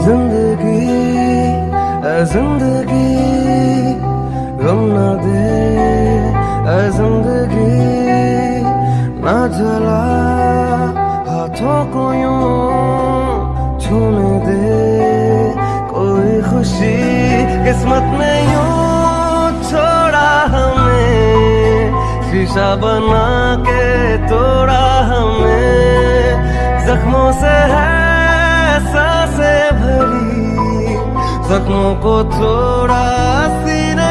ज़िंदगी ए ज़िंदगी, गम न दे ए ज़िंदगी, ना जला, हाथों को यूँ छूने दे। कोई खुशी किस्मत ने यूँ छोड़ा हमें, शीशा बना के तोड़ा हमें। जख्मों से है साँसें भरी जख्मों को थोड़ा सीने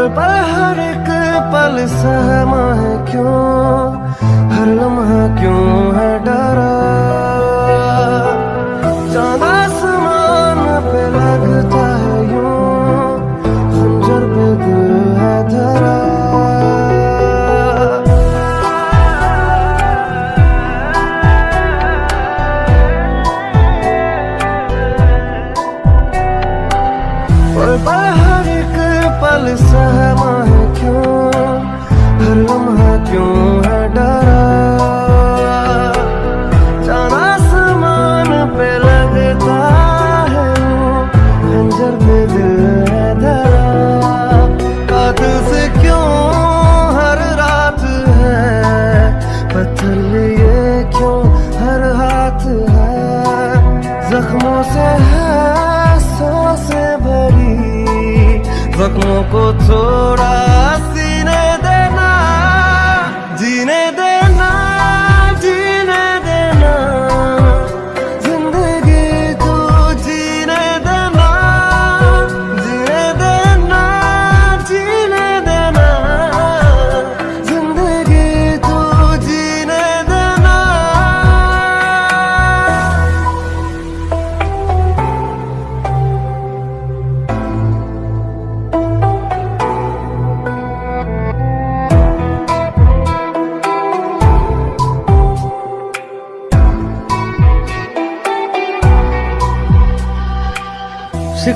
पल पल, हर एक पल सहमा है क्यों? हर लम्हा क्यों है डरा? चाँद आसमान पे लगता है यूँ, खंजर पे दिल है धरा। पल पल हर सहमा है क्यों? हर लम्हा जख्मों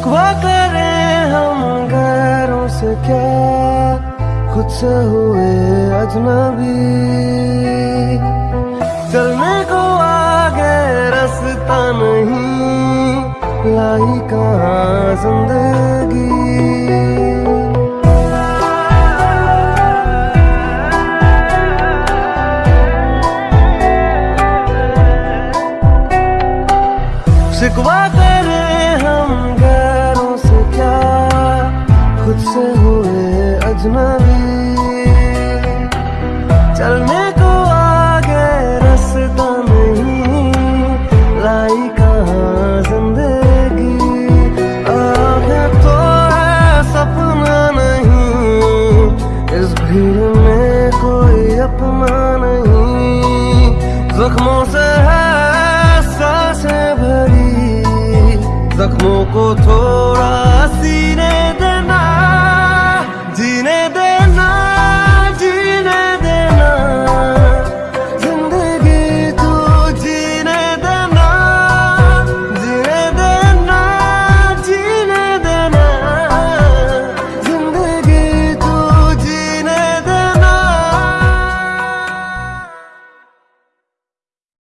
शिकवा करें हम गैरों से क्या? खुद से हुए अजनबी। चलने को आगे रास्ता नहीं, लाई कहाँ ज़िंदगी? शिकवा चलने को आगे नहीं। आगे तो नहीं। इस भीड़ में कोई नहीं। जख्मों से है भरी। जख्मों को थोड़ा dine de